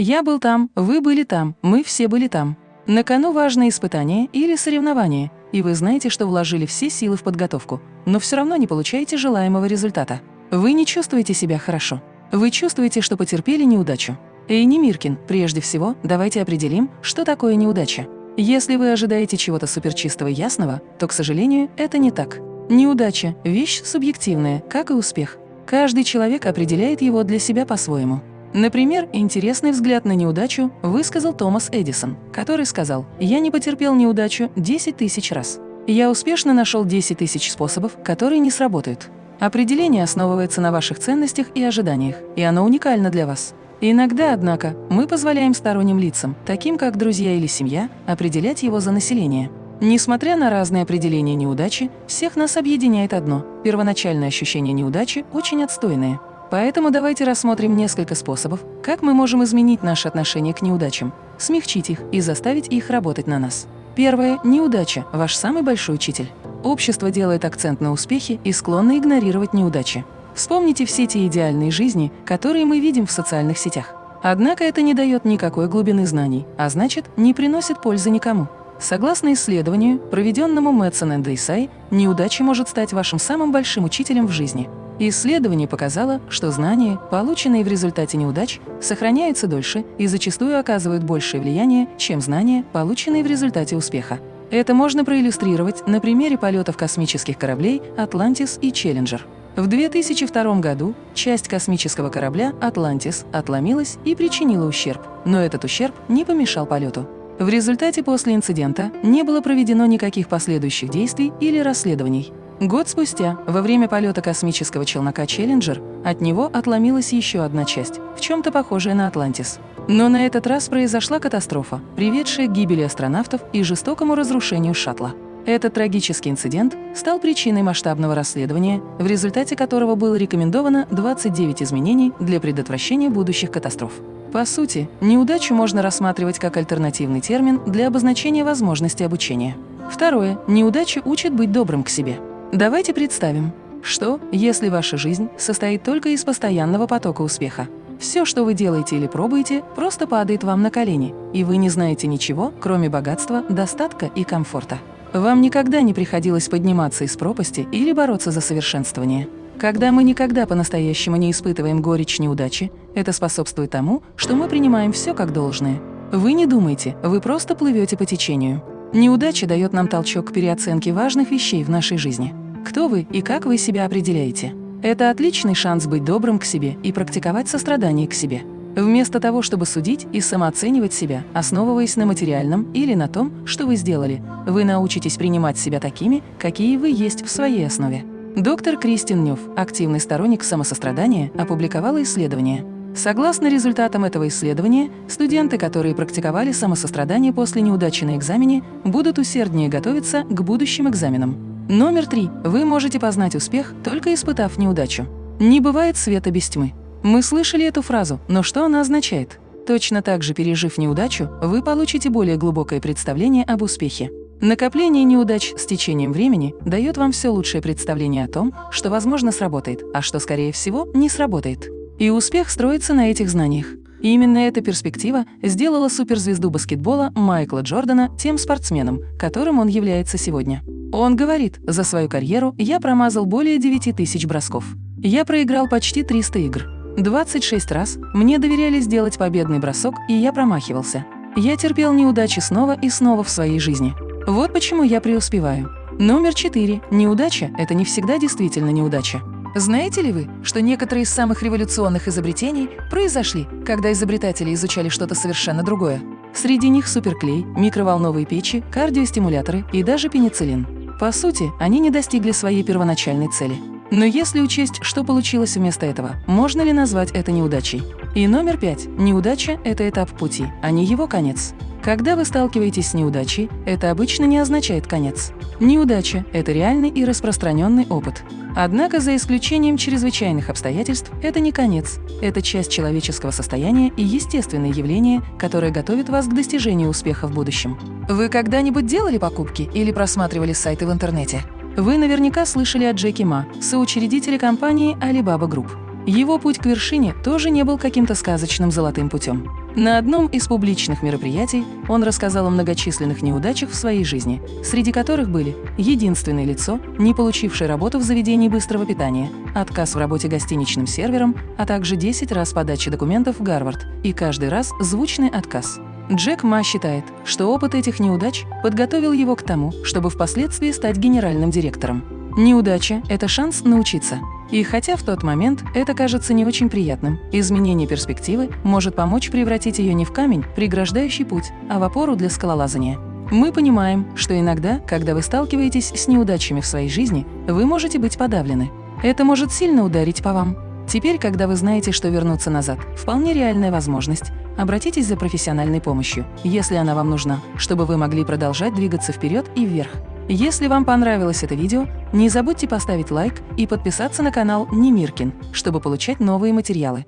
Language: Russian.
Я был там, вы были там, мы все были там. На кону важное испытание или соревнование, и вы знаете, что вложили все силы в подготовку, но все равно не получаете желаемого результата. Вы не чувствуете себя хорошо. Вы чувствуете, что потерпели неудачу. Эйни Миркин, прежде всего, давайте определим, что такое неудача. Если вы ожидаете чего-то суперчистого и ясного, то, к сожалению, это не так. Неудача – вещь субъективная, как и успех. Каждый человек определяет его для себя по-своему. Например, интересный взгляд на неудачу высказал Томас Эдисон, который сказал «Я не потерпел неудачу 10 тысяч раз. Я успешно нашел 10 тысяч способов, которые не сработают». Определение основывается на ваших ценностях и ожиданиях, и оно уникально для вас. Иногда, однако, мы позволяем сторонним лицам, таким как друзья или семья, определять его за население. Несмотря на разные определения неудачи, всех нас объединяет одно – первоначальное ощущение неудачи очень отстойное. Поэтому давайте рассмотрим несколько способов, как мы можем изменить наше отношение к неудачам, смягчить их и заставить их работать на нас. Первое – неудача – ваш самый большой учитель. Общество делает акцент на успехе и склонно игнорировать неудачи. Вспомните все те идеальные жизни, которые мы видим в социальных сетях. Однако это не дает никакой глубины знаний, а значит, не приносит пользы никому. Согласно исследованию, проведенному Мэтсон и Дейсай, неудача может стать вашим самым большим учителем в жизни. Исследование показало, что знания, полученные в результате неудач, сохраняются дольше и зачастую оказывают большее влияние, чем знания, полученные в результате успеха. Это можно проиллюстрировать на примере полетов космических кораблей «Атлантис» и «Челленджер». В 2002 году часть космического корабля «Атлантис» отломилась и причинила ущерб, но этот ущерб не помешал полету. В результате после инцидента не было проведено никаких последующих действий или расследований. Год спустя, во время полета космического челнока «Челленджер», от него отломилась еще одна часть, в чем-то похожая на «Атлантис». Но на этот раз произошла катастрофа, приведшая к гибели астронавтов и жестокому разрушению шаттла. Этот трагический инцидент стал причиной масштабного расследования, в результате которого было рекомендовано 29 изменений для предотвращения будущих катастроф. По сути, неудачу можно рассматривать как альтернативный термин для обозначения возможности обучения. Второе. Неудача учит быть добрым к себе. Давайте представим, что, если ваша жизнь состоит только из постоянного потока успеха? Все, что вы делаете или пробуете, просто падает вам на колени, и вы не знаете ничего, кроме богатства, достатка и комфорта. Вам никогда не приходилось подниматься из пропасти или бороться за совершенствование. Когда мы никогда по-настоящему не испытываем горечь неудачи, это способствует тому, что мы принимаем все как должное. Вы не думаете, вы просто плывете по течению. Неудача дает нам толчок к переоценке важных вещей в нашей жизни. Кто вы и как вы себя определяете? Это отличный шанс быть добрым к себе и практиковать сострадание к себе. Вместо того, чтобы судить и самооценивать себя, основываясь на материальном или на том, что вы сделали, вы научитесь принимать себя такими, какие вы есть в своей основе. Доктор Кристин Нёв, активный сторонник самосострадания, опубликовала исследование. Согласно результатам этого исследования, студенты, которые практиковали самосострадание после неудачи на экзамене, будут усерднее готовиться к будущим экзаменам. Номер три. Вы можете познать успех, только испытав неудачу. Не бывает света без тьмы. Мы слышали эту фразу, но что она означает? Точно так же, пережив неудачу, вы получите более глубокое представление об успехе. Накопление неудач с течением времени дает вам все лучшее представление о том, что, возможно, сработает, а что, скорее всего, не сработает. И успех строится на этих знаниях. И именно эта перспектива сделала суперзвезду баскетбола Майкла Джордана тем спортсменом, которым он является сегодня. Он говорит, за свою карьеру я промазал более 9 тысяч бросков. Я проиграл почти 300 игр. 26 раз мне доверяли сделать победный бросок, и я промахивался. Я терпел неудачи снова и снова в своей жизни. Вот почему я преуспеваю. Номер 4. Неудача – это не всегда действительно неудача. Знаете ли вы, что некоторые из самых революционных изобретений произошли, когда изобретатели изучали что-то совершенно другое? Среди них суперклей, микроволновые печи, кардиостимуляторы и даже пенициллин. По сути, они не достигли своей первоначальной цели. Но если учесть, что получилось вместо этого, можно ли назвать это неудачей? И номер пять. Неудача – это этап пути, а не его конец. Когда вы сталкиваетесь с неудачей, это обычно не означает конец. Неудача – это реальный и распространенный опыт. Однако, за исключением чрезвычайных обстоятельств, это не конец. Это часть человеческого состояния и естественное явление, которое готовит вас к достижению успеха в будущем. Вы когда-нибудь делали покупки или просматривали сайты в интернете? Вы наверняка слышали о Джеки Ма, соучредителе компании Alibaba Group. Его путь к вершине тоже не был каким-то сказочным золотым путем. На одном из публичных мероприятий он рассказал о многочисленных неудачах в своей жизни, среди которых были единственное лицо, не получившее работу в заведении быстрого питания, отказ в работе гостиничным сервером, а также 10 раз подачи документов в Гарвард и каждый раз звучный отказ. Джек Ма считает, что опыт этих неудач подготовил его к тому, чтобы впоследствии стать генеральным директором. Неудача – это шанс научиться. И хотя в тот момент это кажется не очень приятным, изменение перспективы может помочь превратить ее не в камень, преграждающий путь, а в опору для скалолазания. Мы понимаем, что иногда, когда вы сталкиваетесь с неудачами в своей жизни, вы можете быть подавлены. Это может сильно ударить по вам. Теперь, когда вы знаете, что вернуться назад – вполне реальная возможность, обратитесь за профессиональной помощью, если она вам нужна, чтобы вы могли продолжать двигаться вперед и вверх. Если вам понравилось это видео, не забудьте поставить лайк и подписаться на канал Немиркин, чтобы получать новые материалы.